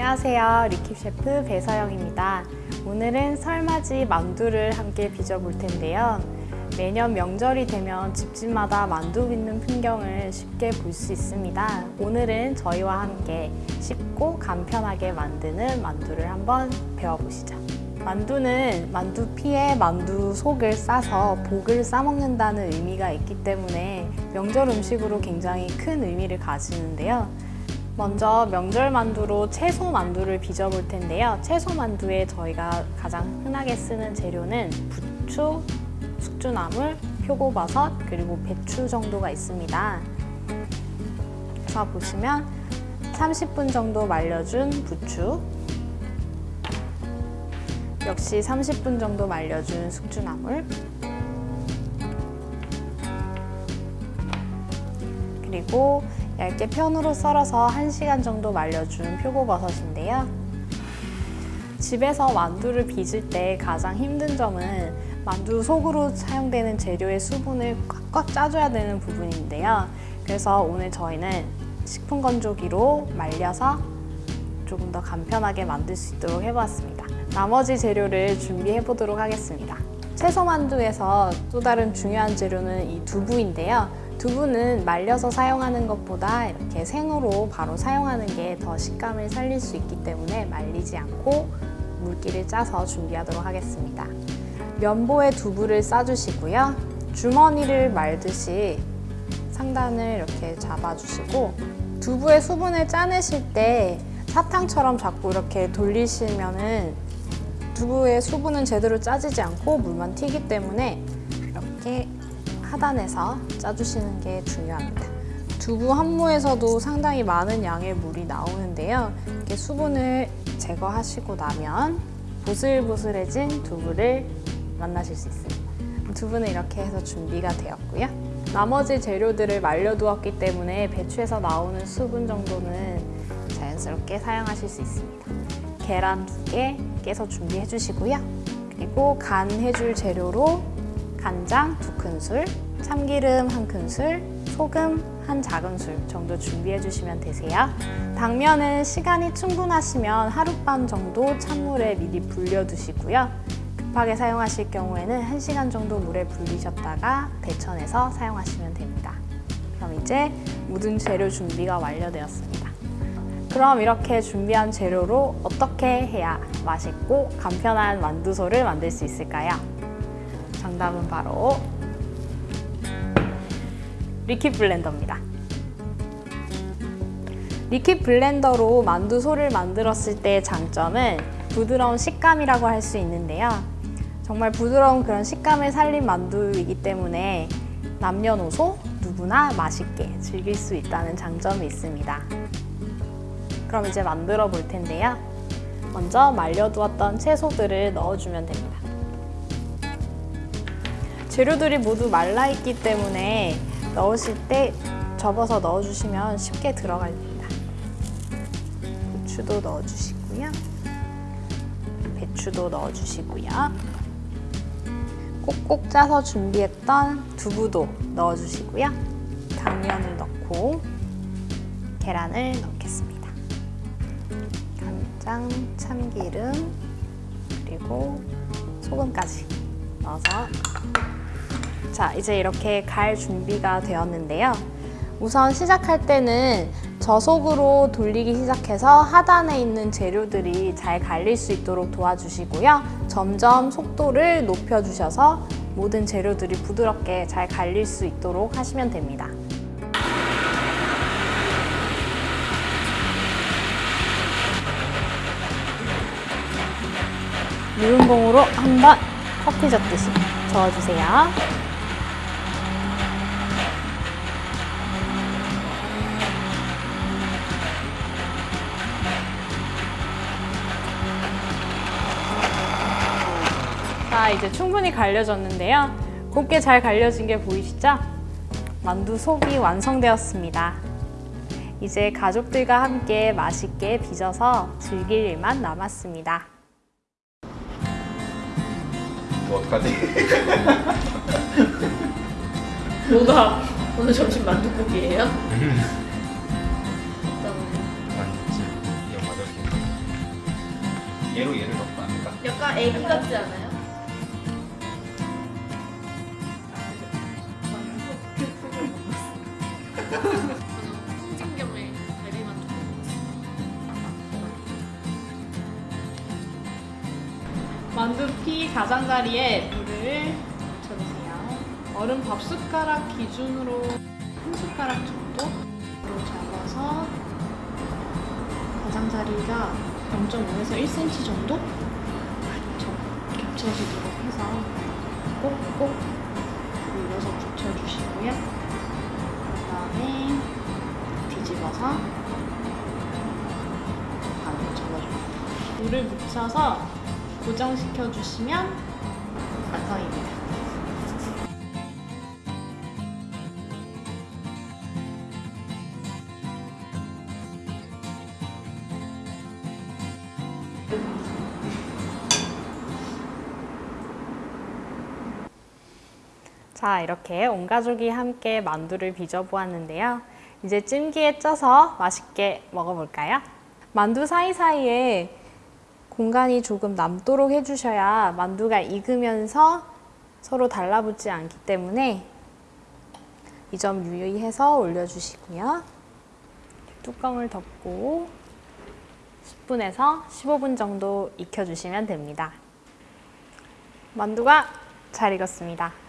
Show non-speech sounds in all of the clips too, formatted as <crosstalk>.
안녕하세요. 리킵 셰프 배서영입니다. 오늘은 설맞이 만두를 함께 빚어볼 텐데요. 매년 명절이 되면 집집마다 만두 빚는 풍경을 쉽게 볼 수 있습니다. 오늘은 저희와 함께 쉽고 간편하게 만드는 만두를 한번 배워보시죠. 만두는 만두피에 만두 속을 싸서 복을 싸먹는다는 의미가 있기 때문에 명절 음식으로 굉장히 큰 의미를 가지는데요. 먼저 명절 만두로 채소 만두를 빚어 볼 텐데요. 채소 만두에 저희가 가장 흔하게 쓰는 재료는 부추, 숙주나물, 표고버섯, 그리고 배추 정도가 있습니다. 자 보시면 30분 정도 말려준 부추 역시 30분 정도 말려준 숙주나물 그리고 얇게 편으로 썰어서 1시간 정도 말려준 표고버섯인데요. 집에서 만두를 빚을 때 가장 힘든 점은 만두 속으로 사용되는 재료의 수분을 꽉꽉 짜줘야 되는 부분인데요. 그래서 오늘 저희는 식품 건조기로 말려서 조금 더 간편하게 만들 수 있도록 해보았습니다. 나머지 재료를 준비해 보도록 하겠습니다. 채소 만두에서 또 다른 중요한 재료는 이 두부인데요. 두부는 말려서 사용하는 것보다 이렇게 생으로 바로 사용하는 게 더 식감을 살릴 수 있기 때문에 말리지 않고 물기를 짜서 준비하도록 하겠습니다. 면보에 두부를 싸주시고요. 주머니를 말듯이 상단을 이렇게 잡아주시고 두부의 수분을 짜내실 때 사탕처럼 자꾸 이렇게 돌리시면 은 두부의 수분은 제대로 짜지지 않고 물만 튀기 때문에 이렇게 하단에서 짜주시는 게 중요합니다. 두부 한 무에서도 상당히 많은 양의 물이 나오는데요. 이렇게 수분을 제거하시고 나면 보슬보슬해진 두부를 만나실 수 있습니다. 두부는 이렇게 해서 준비가 되었고요. 나머지 재료들을 말려두었기 때문에 배추에서 나오는 수분 정도는 자연스럽게 사용하실 수 있습니다. 계란 두개 깨서 준비해 주시고요. 그리고 간 해줄 재료로 간장 두 큰술, 참기름 한 큰술, 소금 한 작은술 정도 준비해 주시면 되세요. 당면은 시간이 충분하시면 하룻밤 정도 찬물에 미리 불려두시고요. 급하게 사용하실 경우에는 1시간 정도 물에 불리셨다가 데쳐내서 사용하시면 됩니다. 그럼 이제 모든 재료 준비가 완료되었습니다. 그럼 이렇게 준비한 재료로 어떻게 해야 맛있고 간편한 만두소를 만들 수 있을까요? 정답은 바로 리퀴 블렌더입니다. 리퀴 블렌더로 만두소를 만들었을 때의 장점은 부드러운 식감이라고 할 수 있는데요. 정말 부드러운 그런 식감을 살린 만두이기 때문에 남녀노소 누구나 맛있게 즐길 수 있다는 장점이 있습니다. 그럼 이제 만들어 볼 텐데요. 먼저 말려두었던 채소들을 넣어주면 됩니다. 재료들이 모두 말라있기 때문에 넣으실 때 접어서 넣어주시면 쉽게 들어갑니다. 고추도 넣어주시고요. 배추도 넣어주시고요. 꼭꼭 짜서 준비했던 두부도 넣어주시고요. 당면을 넣고 계란을 넣겠습니다. 간장, 참기름, 그리고 소금까지 넣어서 자 이제 이렇게 갈 준비가 되었는데요. 우선 시작할 때는 저속으로 돌리기 시작해서 하단에 있는 재료들이 잘 갈릴 수 있도록 도와주시고요. 점점 속도를 높여주셔서 모든 재료들이 부드럽게 잘 갈릴 수 있도록 하시면 됩니다. 물음봉으로 한번 커피 젓듯이 저어주세요. 자, 이제 충분히 갈려졌는데요. 곱게 잘 갈려진 게 보이시죠? 만두 속이 완성되었습니다. 이제 가족들과 함께 맛있게 빚어서 즐길 일만 남았습니다. 뭐 어떡하지? <laughs> 뭐가 오늘 점심 만두국이에요? 만두집 이용 받을게요. 얘로 얘를 거 아닐까? 약간 애기 같지 않아요? 홍삼겹에 갈비만 만두피 가장자리에 물을 묻혀주세요. 얼음 밥 숟가락 기준으로 한 숟가락 정도 로 잡아서 가장자리가 0.5에서 1cm 정도 겹쳐- 겹쳐지도록 해서 꼭꼭 눌러서 붙여주시고요. 그 다음에 뒤집어서 반으로 접어줍니다. 물을 묻혀서 고정시켜 주시면 완성입니다. 자, 이렇게 온 가족이 함께 만두를 빚어 보았는데요. 이제 찜기에 쪄서 맛있게 먹어볼까요? 만두 사이사이에 공간이 조금 남도록 해주셔야 만두가 익으면서 서로 달라붙지 않기 때문에 이 점 유의해서 올려주시고요. 뚜껑을 덮고 10분에서 15분 정도 익혀주시면 됩니다. 만두가 잘 익었습니다.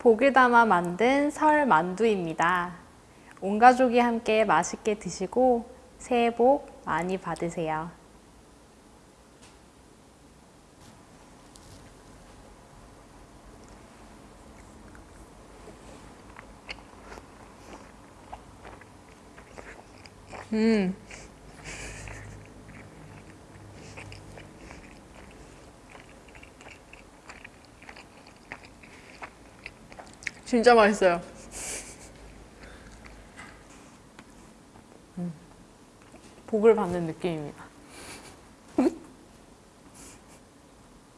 복을 담아 만든 설 만두입니다. 온 가족이 함께 맛있게 드시고 새해 복 많이 받으세요. 음. 진짜 맛있어요. 복을 받는 느낌입니다.